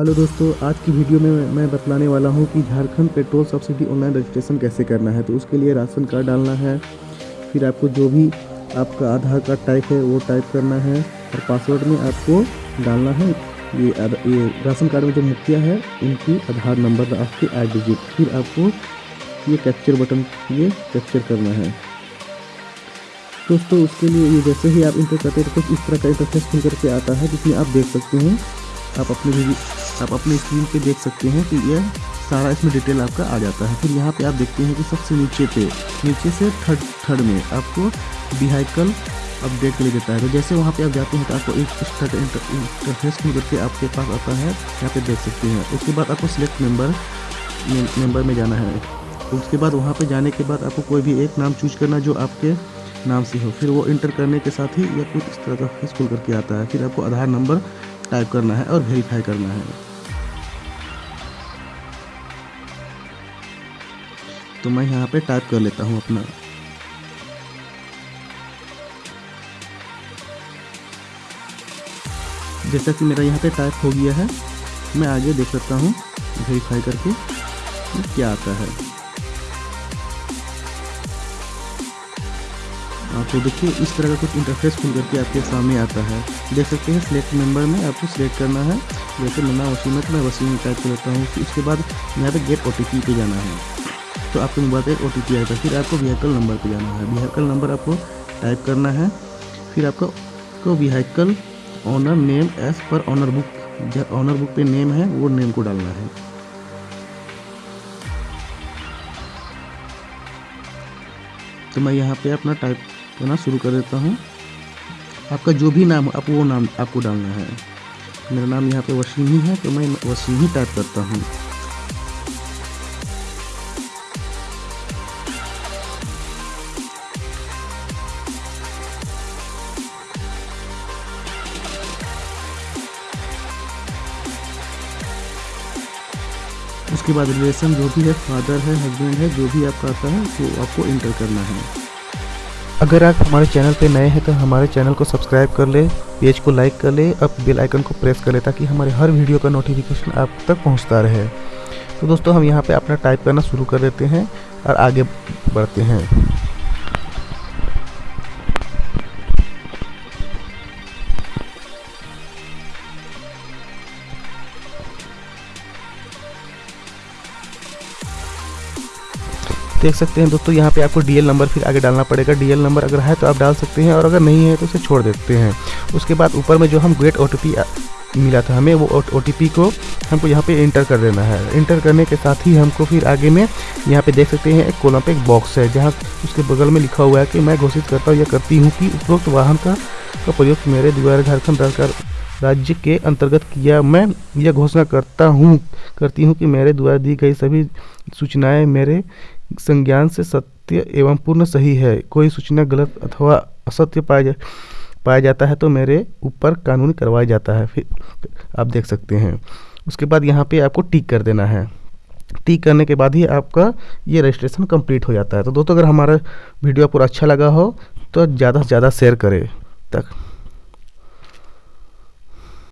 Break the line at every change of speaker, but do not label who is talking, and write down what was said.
Hello दोस्तों, आज की वीडियो में मैं बतलाने वाला हूँ कि Jharkhand petrol subsidy online registration कैसे करना है। तो उसके लिए राशन कार्ड डालना है, फिर आपको जो भी आपका आधार कार्ड टाइप है, वो टाइप करना है और पासवर्ड में आपको डालना है। ये ये राशन कार्ड में जो मुखिया है, उनकी आधार नंबर आपके आठ डिजिट फिर आपको ये कैप्चर बटन ये कैप्चर करना है। दोस्तों, उसके लिए ये जैसे ही आप इंटर करते हैं तो कुछ इस तरह का इंटरफेस खुल करके आता है, जिसमें आप देख सकते हैं, आप अपने आप अपने स्क्रीन पे देख सकते हैं कि यह सारा इसमें डिटेल आपका आ जाता है। फिर यहाँ पे आप देखते हैं कि सबसे नीचे पे, नीचे से थर्ड थर्ड में आपको व्हीकल अपडेट के लिए देता है। तो जैसे वहाँ पे आप जाते हैं तो आपको एक इंटरफेस खुल करके आपके पास आता है। यहाँ पे देख सकते हैं। उसके बाद आपको सिलेक्ट मेंबर मेंबर में जाना है। उसके बाद वहाँ पे जाने के बाद आपको कोई भी एक नाम चूज़ करना जो आपके नाम से हो। फिर वो इंटर करने के साथ ही या कुछ इस तरह का फेस खुल करके आता है। फिर आपको आधार नंबर टाइप करना है और वेरीफाई करना है। तो मैं यहाँ पे टाइप कर लेता हूँ अपना। जैसा कि मेरा यहाँ पे टाइप हो गया है, मैं आगे देख सकता हूँ वेरीफाई करके क्या आता है। तो देखिए, इस तरह का कुछ इंटरफेस खुल करके आपके सामने आता है। देख सकते हैं सिलेक्ट मेंबर में आपको सिलेक्ट करना है। जैसे मेरा वसीम है तो मैं वसीम टाइप कर लेता हूँ उसके बाद यहाँ पे गेट ओटीपी पे जाना है। तो आपके मोबाइल पर ओ टी पी आएगा। फिर आपको व्हीकल नंबर पर जाना है। व्हीकल नंबर आपको टाइप करना है। फिर आपको को vehicle owner name as per owner book जब ऑनर बुक पे नेम है, वो नेम को डालना है। तो मैं यहाँ पे अपना टाइप करना शुरू कर देता हूँ। आपका जो भी नाम हो आप वो नाम आपको डालना है। मेरा नाम यहाँ पे वसीम ही है तो मैं वसीम ही टाइप करता हूँ। उसके बाद रिलेशन जो भी है, फादर है हस्बैंड है, जो भी आपका आता है वो आपको इंटर करना है। अगर आप हमारे चैनल पे नए हैं तो हमारे चैनल को सब्सक्राइब कर ले, पेज को लाइक कर ले, अब बेल आइकन को प्रेस कर ले ताकि हमारे हर वीडियो का नोटिफिकेशन आप तक पहुँचता रहे। तो दोस्तों, हम यहाँ पे अपना टाइप करना शुरू कर देते हैं और आगे बढ़ते हैं। देख सकते हैं दोस्तों यहाँ पे आपको डीएल नंबर फिर आगे डालना पड़ेगा। डीएल नंबर अगर है तो आप डाल सकते हैं और अगर नहीं है तो उसे छोड़ देते हैं। उसके बाद ऊपर में जो हम गेट ओ मिला था हमें वो ओटीपी को हमको यहाँ पे इंटर कर देना है। इंटर करने के साथ ही हमको फिर आगे में यहाँ पे देख सकते हैं एक कॉलम पे एक बॉक्स है जहाँ उसके बगल में लिखा हुआ है कि मैं घोषित करता हूँ या करती हूँ कि उपरोक्त वाहन का, का प्रयोग मेरे द्वारा झारखंड सरकार राज्य के अंतर्गत किया मैं यह घोषणा करता हूँ करती हूँ कि मेरे द्वारा दी गई सभी सूचनाएँ मेरे संज्ञान से सत्य एवं पूर्ण सही है। कोई सूचना गलत अथवा असत्य पाया जा, पाया जाता है तो मेरे ऊपर कानूनी करवाया जाता है। फिर, आप देख सकते हैं। उसके बाद यहाँ पे आपको टिक कर देना है। टिक करने के बाद ही आपका ये रजिस्ट्रेशन कंप्लीट हो जाता है। तो दोस्तों, अगर हमारा वीडियो आपको अच्छा लगा हो तो ज़्यादा से ज़्यादा शेयर करें। तक।